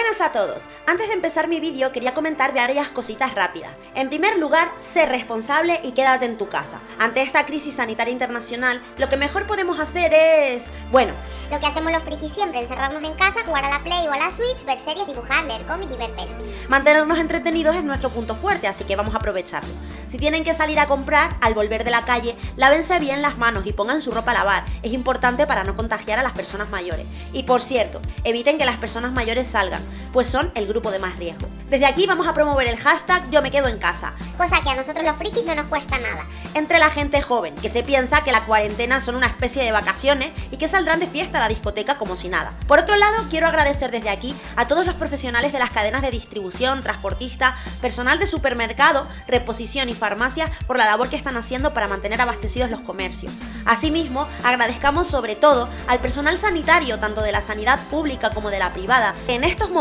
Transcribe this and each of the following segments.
Buenas a todos, antes de empezar mi vídeo quería comentar varias cositas rápidas. En primer lugar, sé responsable y quédate en tu casa. Ante esta crisis sanitaria internacional, lo que mejor podemos hacer es... bueno... Lo que hacemos los frikis siempre, encerrarnos en casa, jugar a la Play o a la Switch, ver series, dibujar, leer cómics y ver pelos. Mantenernos entretenidos es nuestro punto fuerte, así que vamos a aprovecharlo. Si tienen que salir a comprar, al volver de la calle, lávense bien las manos y pongan su ropa a lavar. Es importante para no contagiar a las personas mayores. Y por cierto, eviten que las personas mayores salgan pues son el grupo de más riesgo. Desde aquí vamos a promover el hashtag yo me quedo en casa. Cosa que a nosotros los frikis no nos cuesta nada. Entre la gente joven, que se piensa que la cuarentena son una especie de vacaciones y que saldrán de fiesta a la discoteca como si nada. Por otro lado, quiero agradecer desde aquí a todos los profesionales de las cadenas de distribución, transportistas, personal de supermercado, reposición y farmacia por la labor que están haciendo para mantener abastecidos los comercios. Asimismo, agradezcamos sobre todo al personal sanitario, tanto de la sanidad pública como de la privada, en estos momentos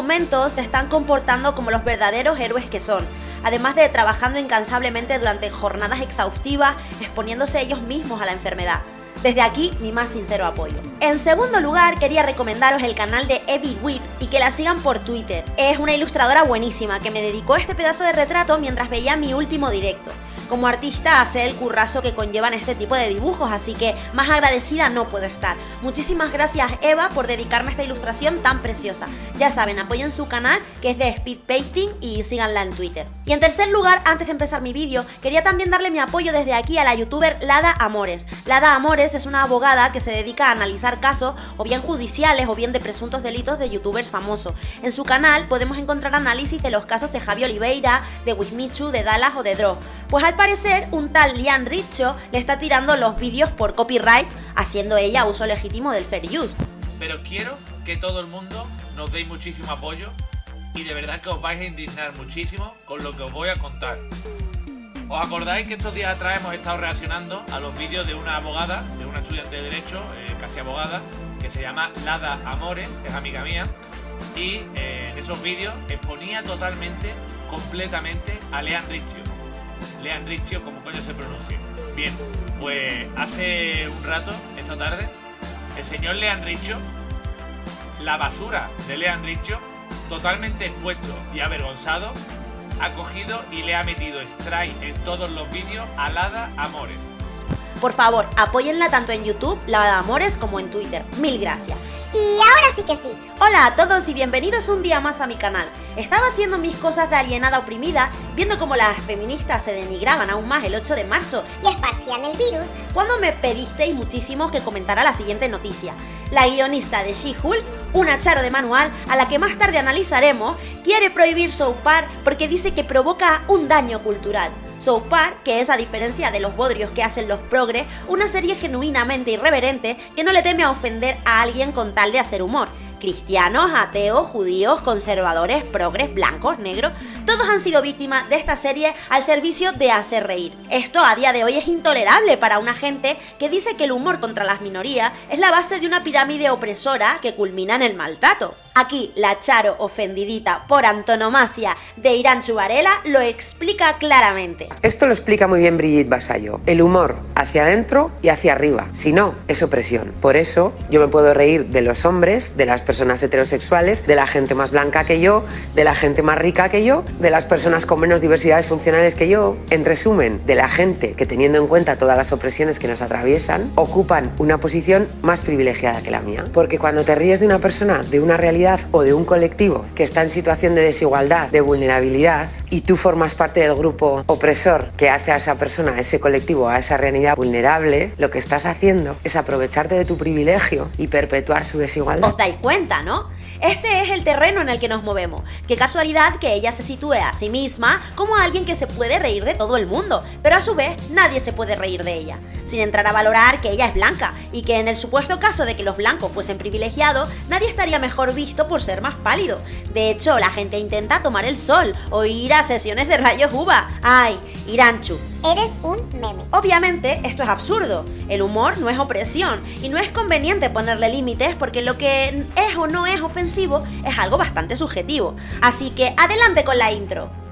se están comportando como los verdaderos héroes que son, además de trabajando incansablemente durante jornadas exhaustivas, exponiéndose ellos mismos a la enfermedad. Desde aquí, mi más sincero apoyo. En segundo lugar, quería recomendaros el canal de Evie Whip y que la sigan por Twitter. Es una ilustradora buenísima que me dedicó este pedazo de retrato mientras veía mi último directo como artista hacer el currazo que conllevan este tipo de dibujos, así que más agradecida no puedo estar. Muchísimas gracias Eva por dedicarme a esta ilustración tan preciosa. Ya saben, apoyen su canal que es de Speed Painting y síganla en Twitter. Y en tercer lugar, antes de empezar mi vídeo, quería también darle mi apoyo desde aquí a la youtuber Lada Amores. Lada Amores es una abogada que se dedica a analizar casos o bien judiciales o bien de presuntos delitos de youtubers famosos. En su canal podemos encontrar análisis de los casos de Javi Oliveira, de Wismichu, de Dallas o de Dro. Pues al parecer, un tal Lian Richo le está tirando los vídeos por copyright, haciendo ella uso legítimo del fair use. Pero quiero que todo el mundo nos deis muchísimo apoyo y de verdad que os vais a indignar muchísimo con lo que os voy a contar. ¿Os acordáis que estos días atrás hemos estado reaccionando a los vídeos de una abogada, de una estudiante de Derecho, eh, casi abogada, que se llama Lada Amores, es amiga mía, y eh, esos vídeos exponía totalmente, completamente a Lean Riccio Lean Riccio, como coño se pronuncia. Bien, pues hace un rato, esta tarde, el señor Lean Riccio, la basura de Lean Riccio, totalmente expuesto y avergonzado, ha cogido y le ha metido strike en todos los vídeos a Lada Amores. Por favor, apóyenla tanto en YouTube, Lada Amores, como en Twitter. Mil gracias. Y ahora sí que sí. Hola a todos y bienvenidos un día más a mi canal. Estaba haciendo mis cosas de alienada oprimida, viendo cómo las feministas se denigraban aún más el 8 de marzo y esparcían el virus, cuando me pedisteis muchísimo que comentara la siguiente noticia. La guionista de She-Hulk, una charo de manual a la que más tarde analizaremos, quiere prohibir Soupar porque dice que provoca un daño cultural. South Park, que es a diferencia de los bodrios que hacen los progres, una serie genuinamente irreverente que no le teme a ofender a alguien con tal de hacer humor. Cristianos, ateos, judíos, conservadores, progres, blancos, negros, todos han sido víctimas de esta serie al servicio de hacer reír. Esto a día de hoy es intolerable para una gente que dice que el humor contra las minorías es la base de una pirámide opresora que culmina en el maltrato. Aquí la Charo ofendidita por antonomasia de Irán Chubarela lo explica claramente. Esto lo explica muy bien Brigitte Basayo. El humor hacia adentro y hacia arriba. Si no, es opresión. Por eso yo me puedo reír de los hombres, de las personas heterosexuales, de la gente más blanca que yo, de la gente más rica que yo, de las personas con menos diversidades funcionales que yo. En resumen, de la gente que teniendo en cuenta todas las opresiones que nos atraviesan, ocupan una posición más privilegiada que la mía. Porque cuando te ríes de una persona, de una realidad o de un colectivo que está en situación de desigualdad, de vulnerabilidad, y tú formas parte del grupo opresor que hace a esa persona, a ese colectivo, a esa realidad vulnerable, lo que estás haciendo es aprovecharte de tu privilegio y perpetuar su desigualdad. ¿Os dais cuenta, no? Este es el terreno en el que nos movemos. Qué casualidad que ella se sitúe a sí misma como alguien que se puede reír de todo el mundo, pero a su vez nadie se puede reír de ella, sin entrar a valorar que ella es blanca y que en el supuesto caso de que los blancos fuesen privilegiados, nadie estaría mejor visto por ser más pálido. De hecho, la gente intenta tomar el sol o ir a sesiones de rayos uva. ¡Ay! Iranchu. Eres un meme. Obviamente, esto es absurdo. El humor no es opresión y no es conveniente ponerle límites porque lo que es o no es ofensivo es algo bastante subjetivo. Así que adelante con la intro.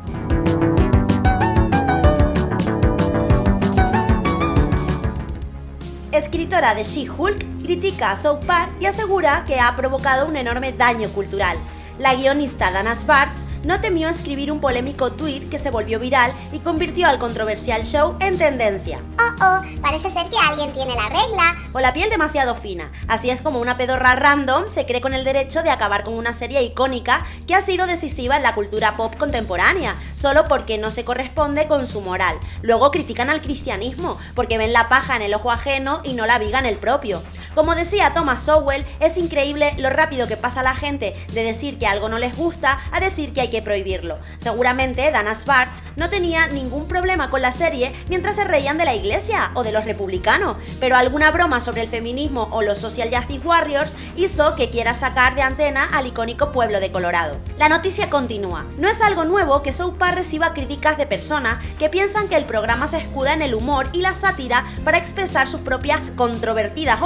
Escritora de She-Hulk critica a South Park y asegura que ha provocado un enorme daño cultural. La guionista Dana Sparks no temió escribir un polémico tweet que se volvió viral y convirtió al controversial show en tendencia. Oh, oh, parece ser que alguien tiene la regla. O la piel demasiado fina. Así es como una pedorra random se cree con el derecho de acabar con una serie icónica que ha sido decisiva en la cultura pop contemporánea, solo porque no se corresponde con su moral. Luego critican al cristianismo, porque ven la paja en el ojo ajeno y no la viga en el propio. Como decía Thomas Sowell, es increíble lo rápido que pasa la gente de decir que algo no les gusta a decir que hay que prohibirlo. Seguramente Dana Sparks no tenía ningún problema con la serie mientras se reían de la iglesia o de los republicanos, pero alguna broma sobre el feminismo o los social justice warriors hizo que quiera sacar de antena al icónico pueblo de Colorado. La noticia continúa. No es algo nuevo que South reciba críticas de personas que piensan que el programa se escuda en el humor y la sátira para expresar sus propias controvertidas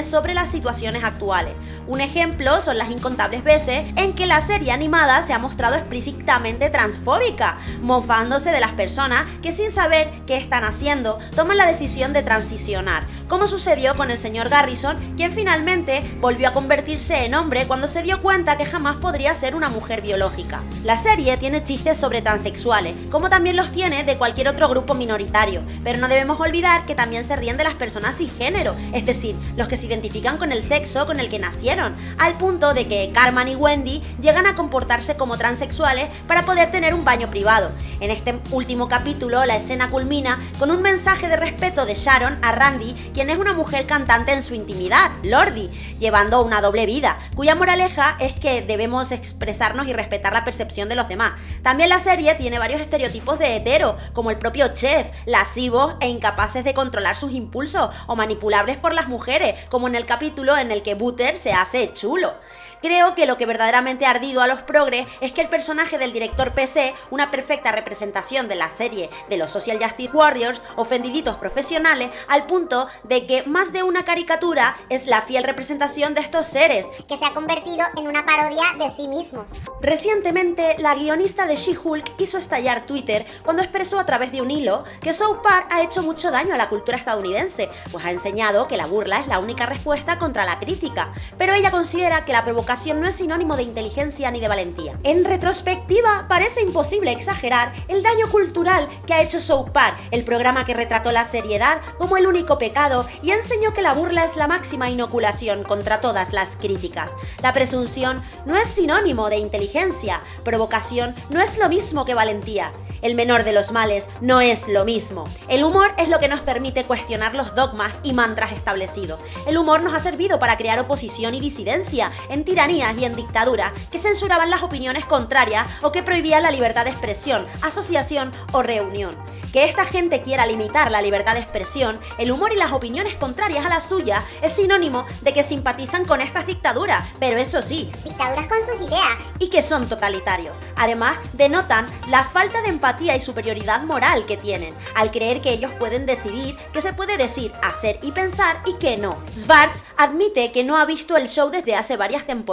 sobre las situaciones actuales. Un ejemplo son las incontables veces en que la serie animada se ha mostrado explícitamente transfóbica, mofándose de las personas que sin saber qué están haciendo toman la decisión de transicionar, como sucedió con el señor Garrison, quien finalmente volvió a convertirse en hombre cuando se dio cuenta que jamás podría ser una mujer biológica. La serie tiene chistes sobre transexuales, como también los tiene de cualquier otro grupo minoritario, pero no debemos olvidar que también se ríen de las personas sin género, es decir, los que se identifican con el sexo con el que nacieron, al punto de que Carmen y Wendy llegan a comportarse como transexuales para poder tener un baño privado. En este último capítulo, la escena culmina con un mensaje de respeto de Sharon a Randy, quien es una mujer cantante en su intimidad, Lordi, llevando una doble vida, cuya moraleja es que debemos expresarnos y respetar la percepción de los demás. También la serie tiene varios estereotipos de hetero, como el propio chef, lascivos e incapaces de controlar sus impulsos o manipulables por las mujeres, como en el capítulo en el que Butter se hace chulo. Creo que lo que verdaderamente ha ardido a los progres es que el personaje del director PC, una perfecta representación de la serie de los Social Justice Warriors, ofendiditos profesionales, al punto de que más de una caricatura es la fiel representación de estos seres. Que se ha convertido en una parodia de sí mismos. Recientemente, la guionista de She-Hulk hizo estallar Twitter cuando expresó a través de un hilo que South Park ha hecho mucho daño a la cultura estadounidense, pues ha enseñado que la burla es la única respuesta contra la crítica. Pero ella considera que la provocación no es sinónimo de inteligencia ni de valentía. En retrospectiva, parece imposible exagerar el daño cultural que ha hecho South Park, el programa que retrató la seriedad como el único pecado y enseñó que la burla es la máxima inoculación contra todas las críticas. La presunción no es sinónimo de inteligencia, provocación no es lo mismo que valentía el menor de los males no es lo mismo. El humor es lo que nos permite cuestionar los dogmas y mantras establecidos. El humor nos ha servido para crear oposición y disidencia en tiranías y en dictaduras que censuraban las opiniones contrarias o que prohibían la libertad de expresión, asociación o reunión. Que esta gente quiera limitar la libertad de expresión, el humor y las opiniones contrarias a la suya es sinónimo de que simpatizan con estas dictaduras, pero eso sí, dictaduras con sus ideas y que son totalitarios. Además, denotan la falta de empatía y superioridad moral que tienen, al creer que ellos pueden decidir qué se puede decir, hacer y pensar y qué no. Schwartz admite que no ha visto el show desde hace varias temporadas,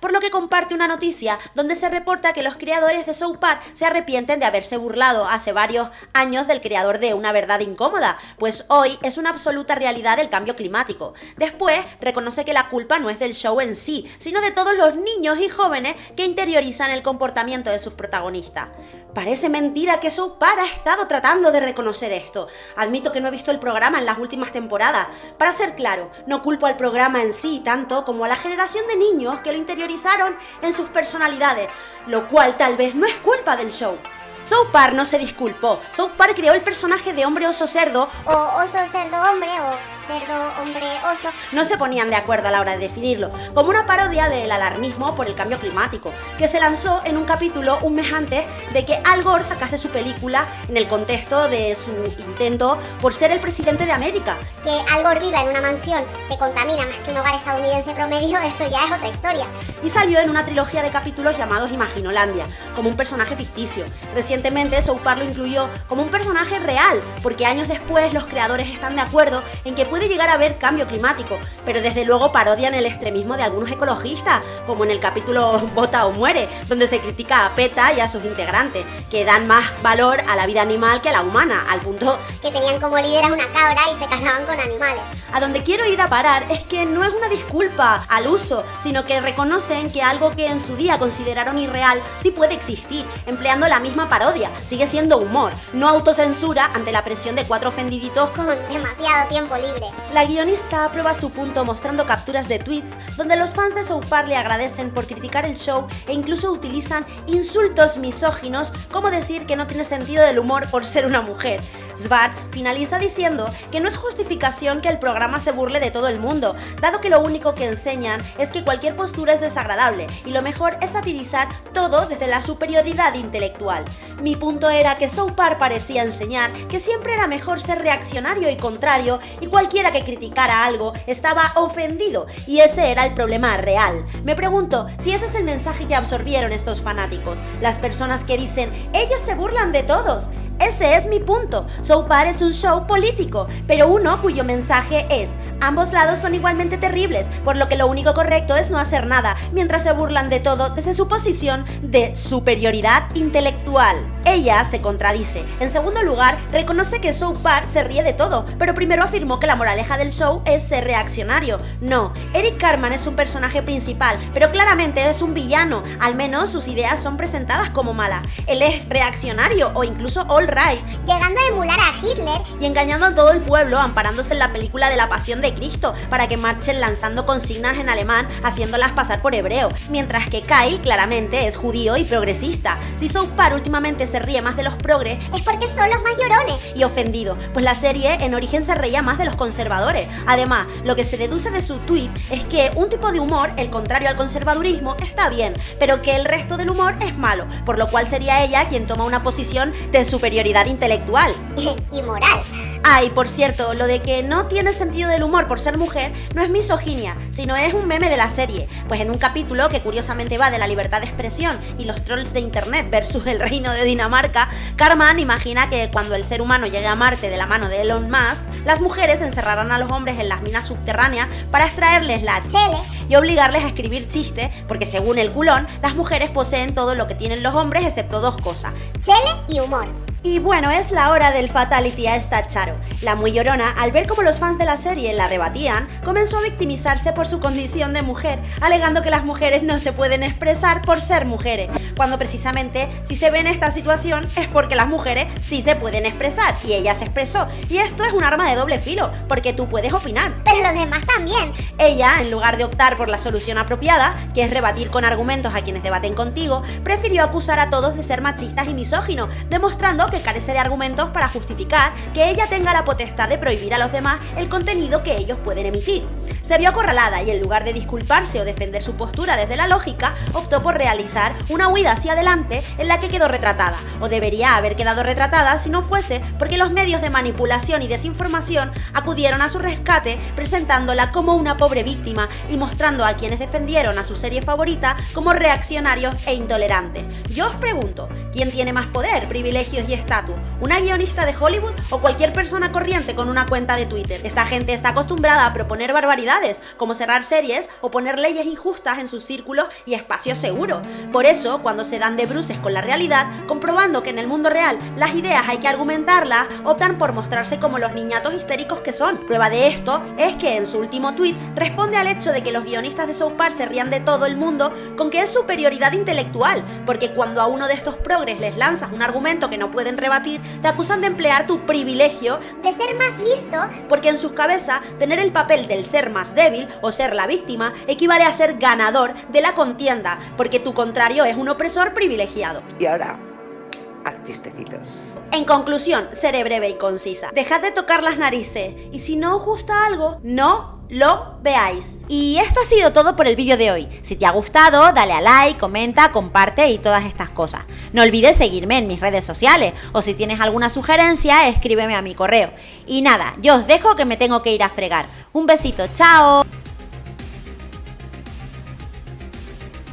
por lo que comparte una noticia donde se reporta que los creadores de South Park se arrepienten de haberse burlado hace varios años del creador de Una verdad incómoda, pues hoy es una absoluta realidad el cambio climático. Después reconoce que la culpa no es del show en sí, sino de todos los niños y jóvenes que interiorizan el comportamiento de sus protagonistas. Parece mentira que South Park ha estado tratando de reconocer esto. Admito que no he visto el programa en las últimas temporadas. Para ser claro, no culpo al programa en sí tanto como a la generación de niños que lo interiorizaron en sus personalidades, lo cual tal vez no es culpa del show. South Park no se disculpó. South Park creó el personaje de hombre oso cerdo o oso cerdo hombre o cerdo, hombre, oso, no se ponían de acuerdo a la hora de definirlo, como una parodia del alarmismo por el cambio climático, que se lanzó en un capítulo un mes antes de que Al Gore sacase su película en el contexto de su intento por ser el presidente de América. Que Al Gore viva en una mansión que contamina más que un hogar estadounidense promedio, eso ya es otra historia. Y salió en una trilogía de capítulos llamados Imaginolandia, como un personaje ficticio. Recientemente South Park lo incluyó como un personaje real, porque años después los creadores están de acuerdo en que puede puede llegar a haber cambio climático, pero desde luego parodian el extremismo de algunos ecologistas, como en el capítulo Vota o muere, donde se critica a PETA y a sus integrantes, que dan más valor a la vida animal que a la humana, al punto que tenían como líder a una cabra y se casaban con animales. A donde quiero ir a parar es que no es una disculpa al uso, sino que reconocen que algo que en su día consideraron irreal sí puede existir, empleando la misma parodia, sigue siendo humor, no autocensura ante la presión de cuatro ofendiditos con demasiado tiempo libre. La guionista aprueba su punto mostrando capturas de tweets donde los fans de South Park le agradecen por criticar el show e incluso utilizan insultos misóginos como decir que no tiene sentido del humor por ser una mujer. Svarts finaliza diciendo que no es justificación que el programa se burle de todo el mundo, dado que lo único que enseñan es que cualquier postura es desagradable y lo mejor es satirizar todo desde la superioridad intelectual. Mi punto era que South Park parecía enseñar que siempre era mejor ser reaccionario y contrario y cualquiera que criticara algo estaba ofendido y ese era el problema real. Me pregunto si ese es el mensaje que absorbieron estos fanáticos, las personas que dicen ellos se burlan de todos. Ese es mi punto. Soapar es un show político, pero uno cuyo mensaje es, ambos lados son igualmente terribles, por lo que lo único correcto es no hacer nada, mientras se burlan de todo desde su posición de superioridad intelectual. Ella se contradice. En segundo lugar, reconoce que South Park se ríe de todo, pero primero afirmó que la moraleja del show es ser reaccionario. No, Eric Carman es un personaje principal, pero claramente es un villano, al menos sus ideas son presentadas como malas. Él es reaccionario o incluso all right, llegando a emular a Hitler y engañando a todo el pueblo amparándose en la película de la Pasión de Cristo para que marchen lanzando consignas en alemán haciéndolas pasar por hebreo, mientras que Kyle claramente es judío y progresista. Si South Park últimamente se ríe más de los progres es porque son los más llorones y ofendido, pues la serie en origen se reía más de los conservadores. Además, lo que se deduce de su tweet es que un tipo de humor, el contrario al conservadurismo, está bien, pero que el resto del humor es malo, por lo cual sería ella quien toma una posición de superioridad intelectual y moral. Ay, por cierto, lo de que no tiene sentido del humor por ser mujer no es misoginia, sino es un meme de la serie, pues en un capítulo que curiosamente va de la libertad de expresión y los trolls de internet versus el reino de Dinamarca, Carman imagina que cuando el ser humano llegue a Marte de la mano de Elon Musk, las mujeres encerrarán a los hombres en las minas subterráneas para extraerles la chele y obligarles a escribir chistes, porque según el culón, las mujeres poseen todo lo que tienen los hombres excepto dos cosas, chele y humor. Y bueno, es la hora del fatality a esta Charo. La muy llorona, al ver cómo los fans de la serie la rebatían, comenzó a victimizarse por su condición de mujer, alegando que las mujeres no se pueden expresar por ser mujeres, cuando precisamente si se ve en esta situación es porque las mujeres sí se pueden expresar, y ella se expresó. Y esto es un arma de doble filo, porque tú puedes opinar. Pero los demás también. Ella, en lugar de optar por la solución apropiada, que es rebatir con argumentos a quienes debaten contigo, prefirió acusar a todos de ser machistas y misóginos, demostrando que carece de argumentos para justificar que ella tenga la potestad de prohibir a los demás el contenido que ellos pueden emitir. Se vio acorralada y en lugar de disculparse o defender su postura desde la lógica, optó por realizar una huida hacia adelante en la que quedó retratada, o debería haber quedado retratada si no fuese porque los medios de manipulación y desinformación acudieron a su rescate presentándola como una pobre víctima y mostrando a quienes defendieron a su serie favorita como reaccionarios e intolerantes. Yo os pregunto, ¿quién tiene más poder, privilegios y estatus? ¿Una guionista de Hollywood o cualquier persona corriente con una cuenta de Twitter? Esta gente está acostumbrada a proponer barbaridades, como cerrar series o poner leyes injustas en sus círculos y espacios seguros. Por eso, cuando se dan de bruces con la realidad, comprobando que en el mundo real las ideas hay que argumentarlas, optan por mostrarse como los niñatos histéricos que son. Prueba de esto es que en su último tweet responde al hecho de que los guionistas de South Park se rían de todo el mundo con que es superioridad intelectual, porque cuando a uno de estos progres les lanzas un argumento que no pueden rebatir, te acusan de emplear tu privilegio de ser más listo, porque en sus cabezas tener el papel del ser más débil o ser la víctima equivale a ser ganador de la contienda, porque tu contrario es un opresor privilegiado. Y ahora, haz chistecitos. En conclusión, seré breve y concisa. Dejad de tocar las narices y si no os gusta algo, no lo veáis. Y esto ha sido todo por el vídeo de hoy. Si te ha gustado, dale a like, comenta, comparte y todas estas cosas. No olvides seguirme en mis redes sociales o si tienes alguna sugerencia, escríbeme a mi correo. Y nada, yo os dejo que me tengo que ir a fregar. Un besito, chao.